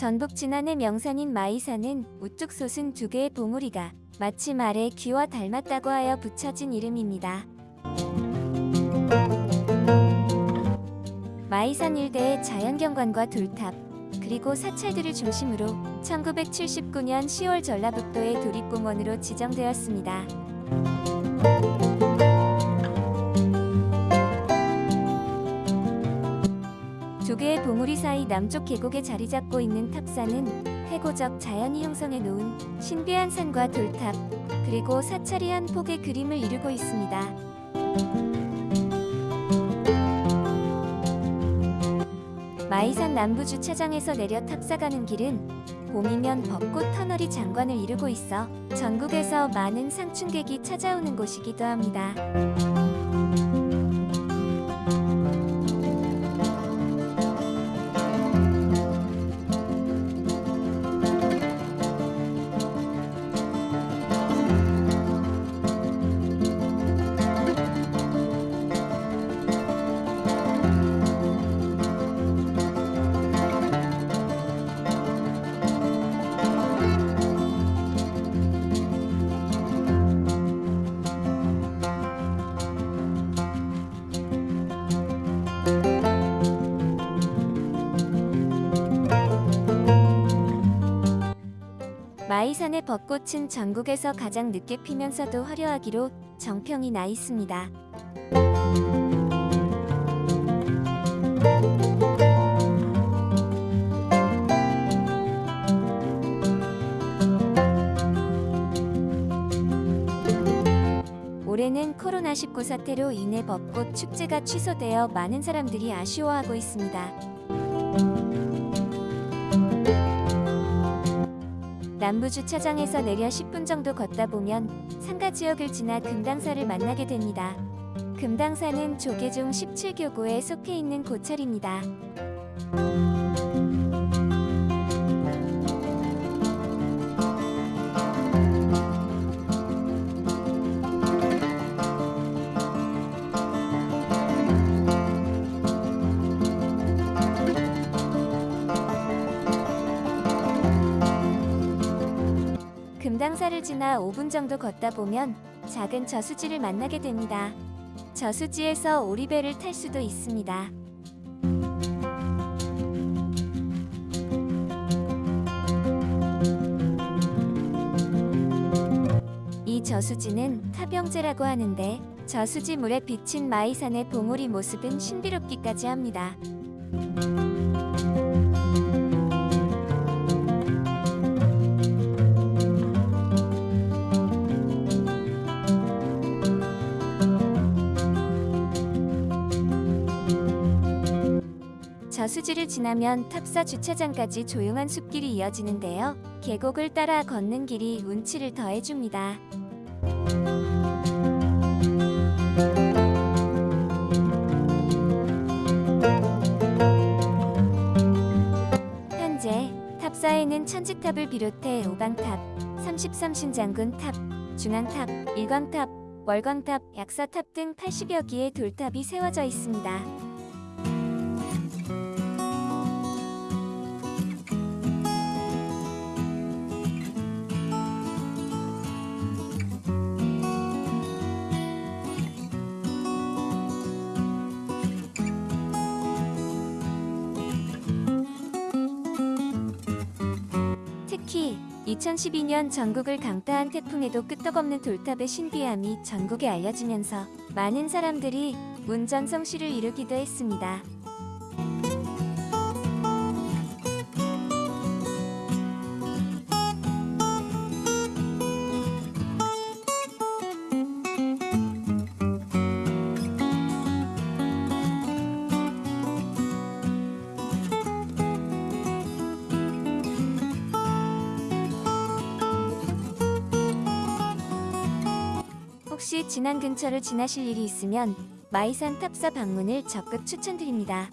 전북 진안의 명산인 마이산은 우뚝 솟은 두 개의 봉우리가 마치 말의 귀와 닮았다고 하여 붙여진 이름입니다. 마이산 일대의 자연경관과 돌탑, 그리고 사찰들을 중심으로 1979년 10월 전라북도의 도립공원으로 지정되었습니다. 두 개의 봉우리 사이 남쪽 계곡에 자리 잡고 있는 탑산은 해고적 자연이 형성해 놓은 신비한 산과 돌탑, 그리고 사찰이 한 폭의 그림을 이루고 있습니다. 마이산 남부 주차장에서 내려 탑사가는 길은 봄이면 벚꽃 터널이 장관을 이루고 있어 전국에서 많은 상춘객이 찾아오는 곳이기도 합니다. 마이산의 벚꽃은 전국에서 가장 늦게 피면서도 화려하기로 정평이 나 있습니다. 올해는 코로나19 사태로 인해 벚꽃 축제가 취소되어 많은 사람들이 아쉬워하고 있습니다. 남부 주차장에서 내려 10분 정도 걷다 보면 상가 지역을 지나 금당사를 만나게 됩니다. 금당사는 조계종 17교구에 속해 있는 고찰입니다. 금당사를 지나 5분 정도 걷다 보면 작은 저수지를 만나게 됩니다. 저수지에서 오리배를 탈 수도 있습니다. 이 저수지는 타병제라고 하는데 저수지 물에 비친 마이산의 봉우리 모습은 신비롭기까지 합니다. 저수지를 지나면 탑사 주차장까지 조용한 숲길이 이어지는데요. 계곡을 따라 걷는 길이 운치를 더해줍니다. 현재 탑사에는 천지탑을 비롯해 오방탑, 33신장군 탑, 중앙탑, 일광탑, 월광탑, 약사탑 등 80여 개의 돌탑이 세워져 있습니다. 2012년 전국을 강타한 태풍에도 끄떡없는 돌탑의 신비함이 전국에 알려지면서 많은 사람들이 문전성시를 이루기도 했습니다. 혹시 진안 근처를 지나실 일이 있으면 마이산 탑사 방문을 적극 추천드립니다.